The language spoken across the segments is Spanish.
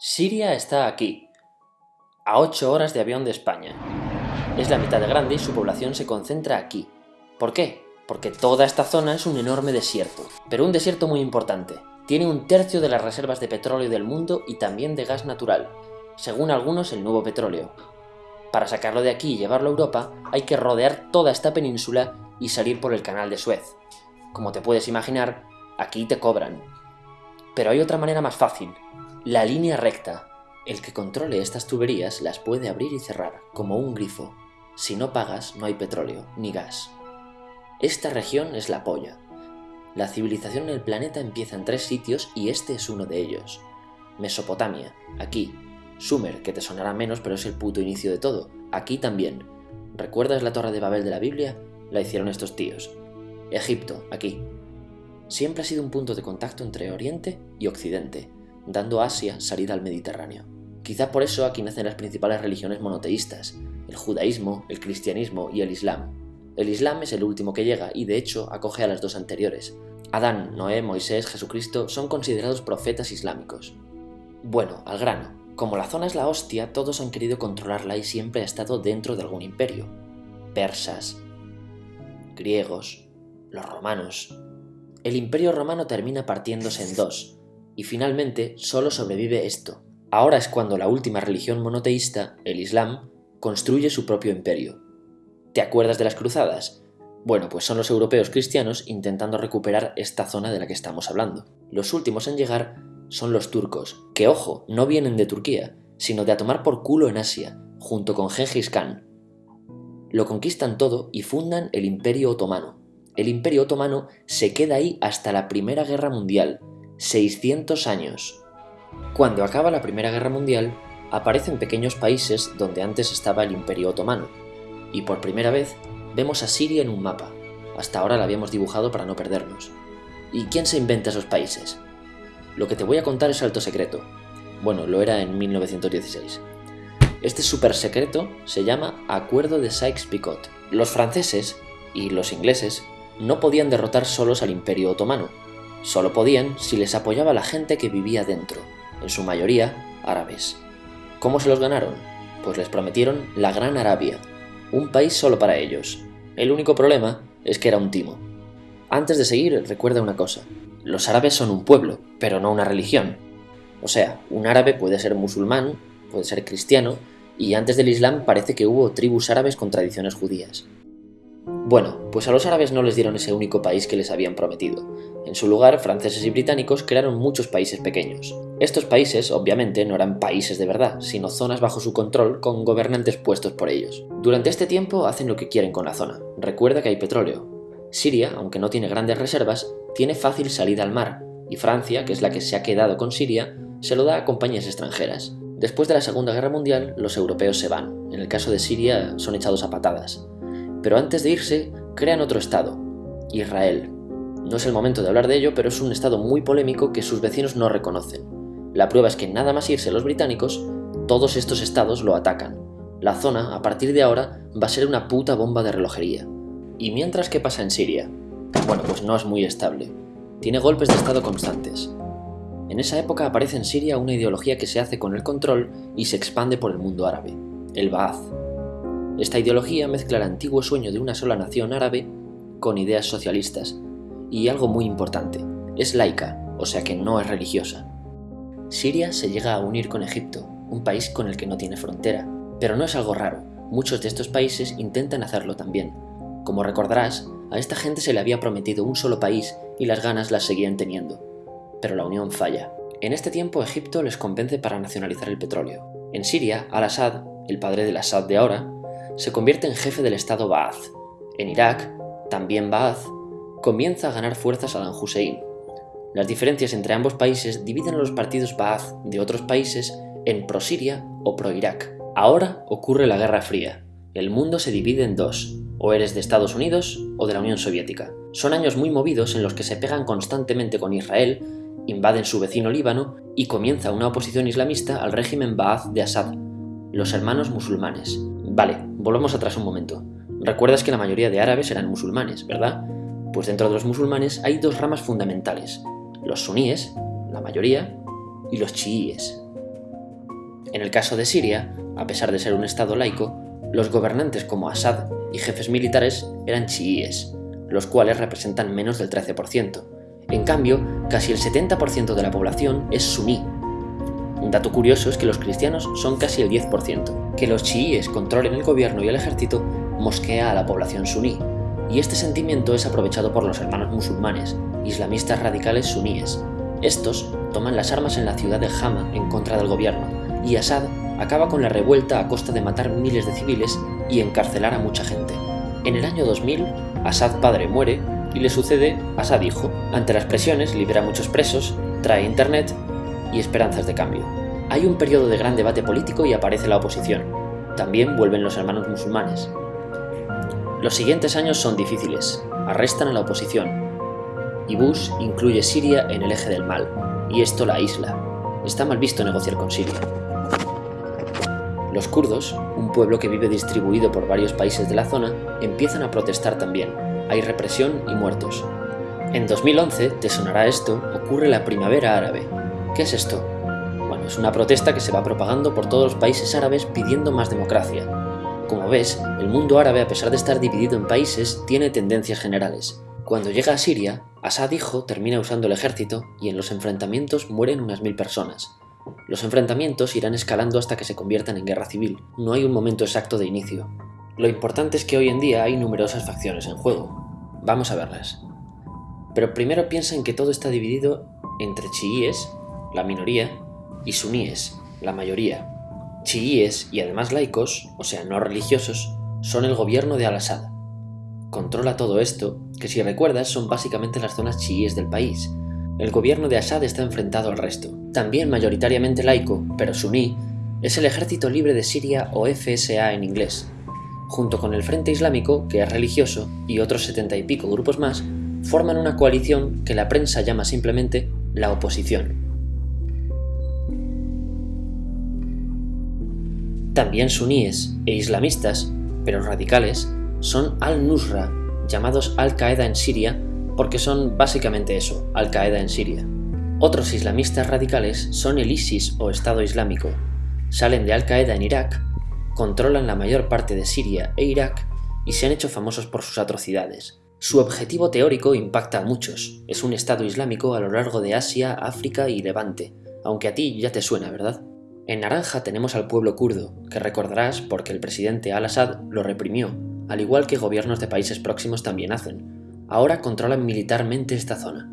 Siria está aquí, a 8 horas de avión de España. Es la mitad de grande y su población se concentra aquí. ¿Por qué? Porque toda esta zona es un enorme desierto, pero un desierto muy importante. Tiene un tercio de las reservas de petróleo del mundo y también de gas natural, según algunos el nuevo petróleo. Para sacarlo de aquí y llevarlo a Europa hay que rodear toda esta península y salir por el canal de Suez. Como te puedes imaginar, aquí te cobran. Pero hay otra manera más fácil, la línea recta. El que controle estas tuberías las puede abrir y cerrar, como un grifo. Si no pagas, no hay petróleo, ni gas. Esta región es la polla. La civilización en el planeta empieza en tres sitios y este es uno de ellos. Mesopotamia, aquí. Sumer, que te sonará menos pero es el puto inicio de todo. Aquí también. ¿Recuerdas la torre de Babel de la Biblia? La hicieron estos tíos. Egipto, aquí. Siempre ha sido un punto de contacto entre Oriente y Occidente, dando a Asia salida al Mediterráneo. Quizá por eso aquí nacen las principales religiones monoteístas, el judaísmo, el cristianismo y el islam. El islam es el último que llega y de hecho acoge a las dos anteriores. Adán, Noé, Moisés, Jesucristo son considerados profetas islámicos. Bueno, al grano. Como la zona es la hostia, todos han querido controlarla y siempre ha estado dentro de algún imperio. Persas, griegos, los romanos. El imperio romano termina partiéndose en dos, y finalmente solo sobrevive esto. Ahora es cuando la última religión monoteísta, el Islam, construye su propio imperio. ¿Te acuerdas de las cruzadas? Bueno, pues son los europeos cristianos intentando recuperar esta zona de la que estamos hablando. Los últimos en llegar son los turcos, que ojo, no vienen de Turquía, sino de a tomar por culo en Asia, junto con Gengis Khan. Lo conquistan todo y fundan el Imperio Otomano. El Imperio Otomano se queda ahí hasta la Primera Guerra Mundial, 600 años. Cuando acaba la Primera Guerra Mundial, aparecen pequeños países donde antes estaba el Imperio Otomano, y por primera vez vemos a Siria en un mapa. Hasta ahora la habíamos dibujado para no perdernos. ¿Y quién se inventa esos países? Lo que te voy a contar es alto secreto. Bueno, lo era en 1916. Este super secreto se llama Acuerdo de Sykes-Picot. Los franceses y los ingleses no podían derrotar solos al Imperio Otomano, Solo podían si les apoyaba la gente que vivía dentro, en su mayoría árabes. ¿Cómo se los ganaron? Pues les prometieron la Gran Arabia, un país solo para ellos. El único problema es que era un timo. Antes de seguir, recuerda una cosa. Los árabes son un pueblo, pero no una religión. O sea, un árabe puede ser musulmán, puede ser cristiano, y antes del Islam parece que hubo tribus árabes con tradiciones judías. Bueno, pues a los árabes no les dieron ese único país que les habían prometido. En su lugar, franceses y británicos crearon muchos países pequeños. Estos países, obviamente, no eran países de verdad, sino zonas bajo su control con gobernantes puestos por ellos. Durante este tiempo hacen lo que quieren con la zona. Recuerda que hay petróleo. Siria, aunque no tiene grandes reservas, tiene fácil salida al mar, y Francia, que es la que se ha quedado con Siria, se lo da a compañías extranjeras. Después de la Segunda Guerra Mundial, los europeos se van. En el caso de Siria, son echados a patadas pero antes de irse crean otro estado, Israel. No es el momento de hablar de ello, pero es un estado muy polémico que sus vecinos no reconocen. La prueba es que nada más irse los británicos, todos estos estados lo atacan. La zona, a partir de ahora, va a ser una puta bomba de relojería. ¿Y mientras qué pasa en Siria? Bueno, pues no es muy estable. Tiene golpes de estado constantes. En esa época aparece en Siria una ideología que se hace con el control y se expande por el mundo árabe, el Ba'ath, esta ideología mezcla el antiguo sueño de una sola nación árabe con ideas socialistas. Y algo muy importante, es laica, o sea que no es religiosa. Siria se llega a unir con Egipto, un país con el que no tiene frontera. Pero no es algo raro, muchos de estos países intentan hacerlo también. Como recordarás, a esta gente se le había prometido un solo país y las ganas las seguían teniendo. Pero la unión falla. En este tiempo Egipto les convence para nacionalizar el petróleo. En Siria, Al-Assad, el padre del Assad de ahora, se convierte en jefe del Estado Ba'ath. En Irak, también Ba'ath, comienza a ganar fuerzas Saddam Hussein. Las diferencias entre ambos países dividen a los partidos Ba'ath de otros países en pro-Siria o pro-Irak. Ahora ocurre la Guerra Fría. El mundo se divide en dos, o eres de Estados Unidos o de la Unión Soviética. Son años muy movidos en los que se pegan constantemente con Israel, invaden su vecino Líbano y comienza una oposición islamista al régimen Ba'ath de Assad, los hermanos musulmanes. Vale, volvamos atrás un momento. Recuerdas que la mayoría de árabes eran musulmanes, ¿verdad? Pues dentro de los musulmanes hay dos ramas fundamentales, los suníes, la mayoría, y los chiíes. En el caso de Siria, a pesar de ser un estado laico, los gobernantes como Assad y jefes militares eran chiíes, los cuales representan menos del 13%. En cambio, casi el 70% de la población es suní. Un dato curioso es que los cristianos son casi el 10%. Que los chiíes controlen el gobierno y el ejército mosquea a la población suní, y este sentimiento es aprovechado por los hermanos musulmanes, islamistas radicales suníes. Estos toman las armas en la ciudad de Hama en contra del gobierno, y Assad acaba con la revuelta a costa de matar miles de civiles y encarcelar a mucha gente. En el año 2000, Assad padre muere y le sucede Assad hijo. Ante las presiones libera muchos presos, trae internet y esperanzas de cambio. Hay un periodo de gran debate político y aparece la oposición. También vuelven los hermanos musulmanes. Los siguientes años son difíciles, arrestan a la oposición, y Bush incluye Siria en el eje del mal, y esto la isla. Está mal visto negociar con Siria. Los kurdos, un pueblo que vive distribuido por varios países de la zona, empiezan a protestar también. Hay represión y muertos. En 2011, te sonará esto, ocurre la Primavera Árabe. ¿Qué es esto? Bueno, es una protesta que se va propagando por todos los países árabes pidiendo más democracia. Como ves, el mundo árabe, a pesar de estar dividido en países, tiene tendencias generales. Cuando llega a Siria, Assad hijo termina usando el ejército y en los enfrentamientos mueren unas mil personas. Los enfrentamientos irán escalando hasta que se conviertan en guerra civil. No hay un momento exacto de inicio. Lo importante es que hoy en día hay numerosas facciones en juego. Vamos a verlas. Pero primero piensa en que todo está dividido entre chiíes, la minoría, y suníes, la mayoría. Chiíes y además laicos, o sea, no religiosos, son el gobierno de Al-Assad. Controla todo esto, que si recuerdas son básicamente las zonas chiíes del país, el gobierno de Assad está enfrentado al resto. También mayoritariamente laico, pero suní, es el Ejército Libre de Siria o FSA en inglés. Junto con el Frente Islámico, que es religioso, y otros setenta y pico grupos más, forman una coalición que la prensa llama simplemente la oposición. También suníes e islamistas, pero radicales, son al-Nusra, llamados Al-Qaeda en Siria porque son básicamente eso, Al-Qaeda en Siria. Otros islamistas radicales son el ISIS o Estado Islámico. Salen de Al-Qaeda en Irak, controlan la mayor parte de Siria e Irak y se han hecho famosos por sus atrocidades. Su objetivo teórico impacta a muchos. Es un Estado Islámico a lo largo de Asia, África y Levante, aunque a ti ya te suena, ¿verdad? En naranja tenemos al pueblo kurdo, que recordarás porque el presidente al-Assad lo reprimió, al igual que gobiernos de países próximos también hacen, ahora controlan militarmente esta zona.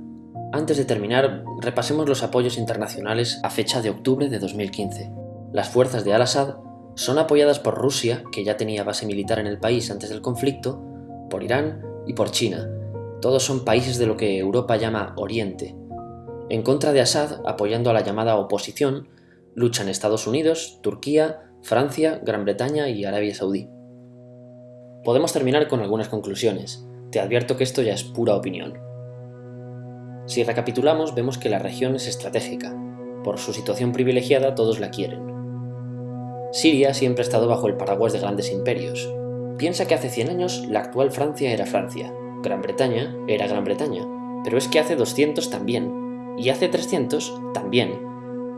Antes de terminar, repasemos los apoyos internacionales a fecha de octubre de 2015. Las fuerzas de Al-Assad son apoyadas por Rusia, que ya tenía base militar en el país antes del conflicto, por Irán y por China. Todos son países de lo que Europa llama Oriente. En contra de Assad, apoyando a la llamada oposición, luchan Estados Unidos, Turquía, Francia, Gran Bretaña y Arabia Saudí. Podemos terminar con algunas conclusiones. Te advierto que esto ya es pura opinión. Si recapitulamos, vemos que la región es estratégica. Por su situación privilegiada, todos la quieren. Siria siempre ha estado bajo el paraguas de grandes imperios. Piensa que hace 100 años la actual Francia era Francia, Gran Bretaña era Gran Bretaña, pero es que hace 200 también, y hace 300 también,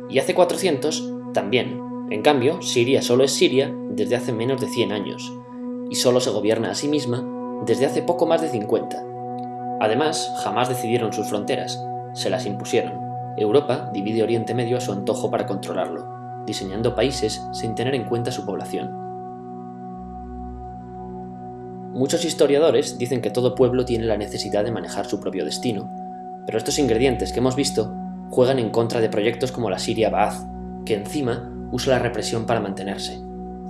y hace 400 también. En cambio, Siria solo es Siria desde hace menos de 100 años, y solo se gobierna a sí misma desde hace poco más de 50. Además, jamás decidieron sus fronteras, se las impusieron. Europa divide Oriente Medio a su antojo para controlarlo, diseñando países sin tener en cuenta su población. Muchos historiadores dicen que todo pueblo tiene la necesidad de manejar su propio destino, pero estos ingredientes que hemos visto juegan en contra de proyectos como la Siria Baath, que encima usa la represión para mantenerse.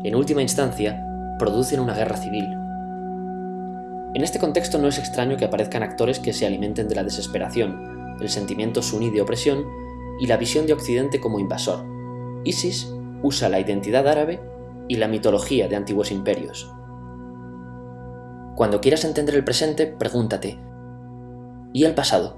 En última instancia, producen una guerra civil, en este contexto no es extraño que aparezcan actores que se alimenten de la desesperación, el sentimiento suní de opresión y la visión de Occidente como invasor. ISIS usa la identidad árabe y la mitología de antiguos imperios. Cuando quieras entender el presente, pregúntate, ¿y el pasado?